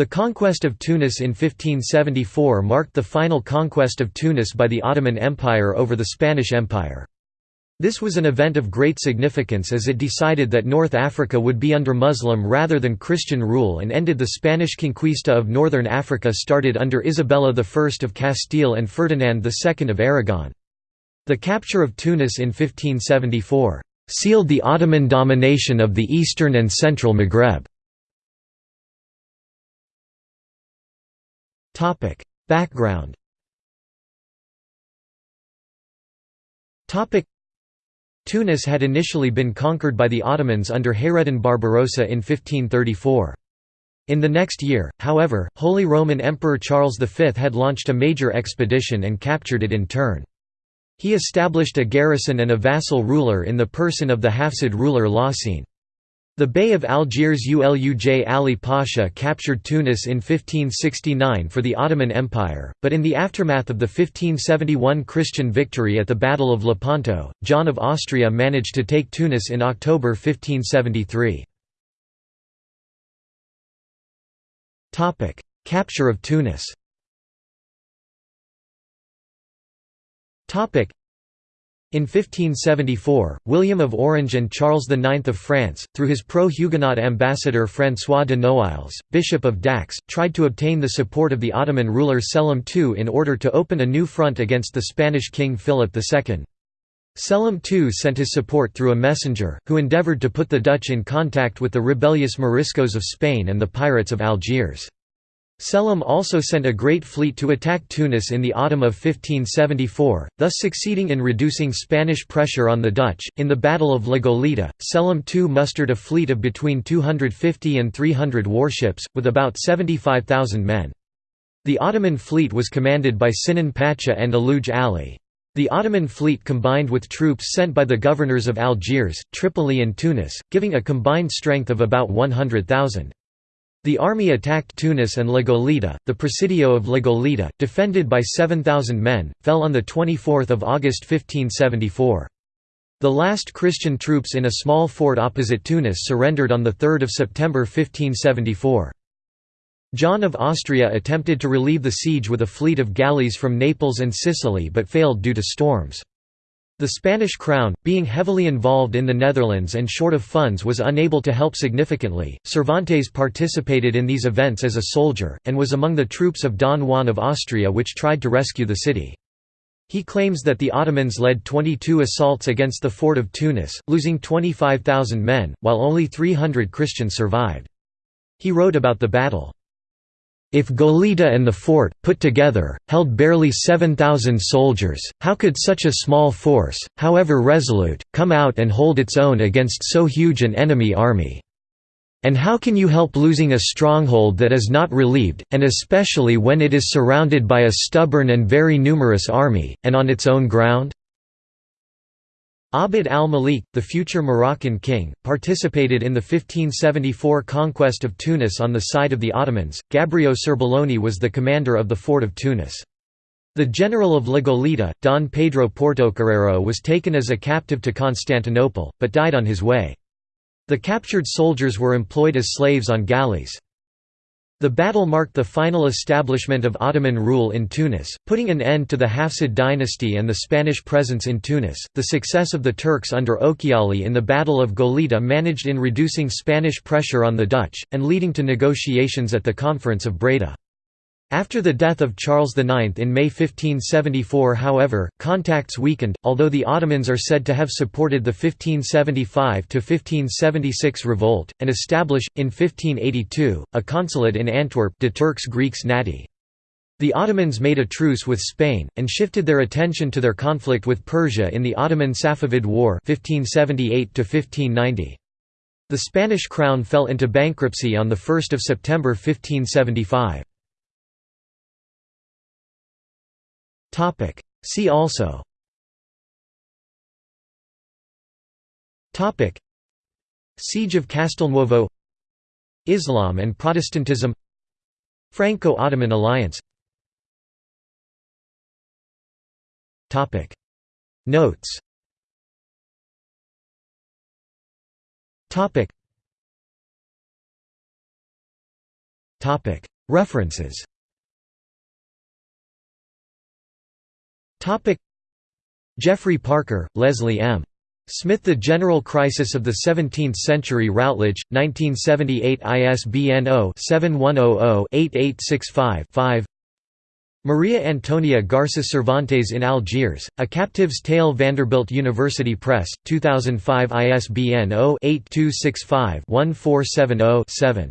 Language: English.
The conquest of Tunis in 1574 marked the final conquest of Tunis by the Ottoman Empire over the Spanish Empire. This was an event of great significance as it decided that North Africa would be under Muslim rather than Christian rule and ended the Spanish conquista of northern Africa started under Isabella I of Castile and Ferdinand II of Aragon. The capture of Tunis in 1574 sealed the Ottoman domination of the eastern and central Maghreb. Topic: Background. Topic: Tunis had initially been conquered by the Ottomans under Hayreddin Barbarossa in 1534. In the next year, however, Holy Roman Emperor Charles V had launched a major expedition and captured it in turn. He established a garrison and a vassal ruler in the person of the Hafsid ruler Lahcine. The Bey of Algiers Uluj Ali Pasha captured Tunis in 1569 for the Ottoman Empire, but in the aftermath of the 1571 Christian victory at the Battle of Lepanto, John of Austria managed to take Tunis in October 1573. Capture of Tunis in 1574, William of Orange and Charles IX of France, through his pro-Huguenot ambassador François de Noailles, Bishop of Dax, tried to obtain the support of the Ottoman ruler Selim II in order to open a new front against the Spanish king Philip II. Selim II sent his support through a messenger, who endeavoured to put the Dutch in contact with the rebellious Moriscos of Spain and the pirates of Algiers. Selim also sent a great fleet to attack Tunis in the autumn of 1574, thus succeeding in reducing Spanish pressure on the Dutch. In the Battle of La Goleta, Selim II mustered a fleet of between 250 and 300 warships, with about 75,000 men. The Ottoman fleet was commanded by Sinan Pasha and Aluj Ali. The Ottoman fleet combined with troops sent by the governors of Algiers, Tripoli and Tunis, giving a combined strength of about 100,000. The army attacked Tunis and La Goleta. The Presidio of La Goleta, defended by 7,000 men, fell on 24 August 1574. The last Christian troops in a small fort opposite Tunis surrendered on 3 September 1574. John of Austria attempted to relieve the siege with a fleet of galleys from Naples and Sicily but failed due to storms. The Spanish crown, being heavily involved in the Netherlands and short of funds was unable to help significantly. Cervantes participated in these events as a soldier, and was among the troops of Don Juan of Austria which tried to rescue the city. He claims that the Ottomans led 22 assaults against the fort of Tunis, losing 25,000 men, while only 300 Christians survived. He wrote about the battle. If Goleta and the fort, put together, held barely 7,000 soldiers, how could such a small force, however resolute, come out and hold its own against so huge an enemy army? And how can you help losing a stronghold that is not relieved, and especially when it is surrounded by a stubborn and very numerous army, and on its own ground? Abd al-Malik, the future Moroccan king, participated in the 1574 conquest of Tunis on the side of the Ottomans. Gabrio Serbelloni was the commander of the fort of Tunis. The general of La Goleta, Don Pedro Portocarrero was taken as a captive to Constantinople, but died on his way. The captured soldiers were employed as slaves on galleys. The battle marked the final establishment of Ottoman rule in Tunis, putting an end to the Hafsid dynasty and the Spanish presence in Tunis. The success of the Turks under Ochiali in the Battle of Goleta managed in reducing Spanish pressure on the Dutch, and leading to negotiations at the Conference of Breda. After the death of Charles IX in May 1574 however, contacts weakened, although the Ottomans are said to have supported the 1575–1576 revolt, and establish, in 1582, a consulate in Antwerp de Turcks Griekse Natie. The Ottomans made a truce with Spain, and shifted their attention to their conflict with Persia in the Ottoman-Safavid War 1578 -1590. The Spanish crown fell into bankruptcy on 1 September 1575. Topic. See also Topic. Siege of Castelnuovo Islam and Protestantism Franco-Ottoman alliance Topic. Notes Topic. References Geoffrey Parker, Leslie M. Smith The General Crisis of the Seventeenth Century Routledge, 1978 ISBN 0-7100-8865-5 Maria Antonia Garces Cervantes in Algiers, A Captive's Tale Vanderbilt University Press, 2005 ISBN 0-8265-1470-7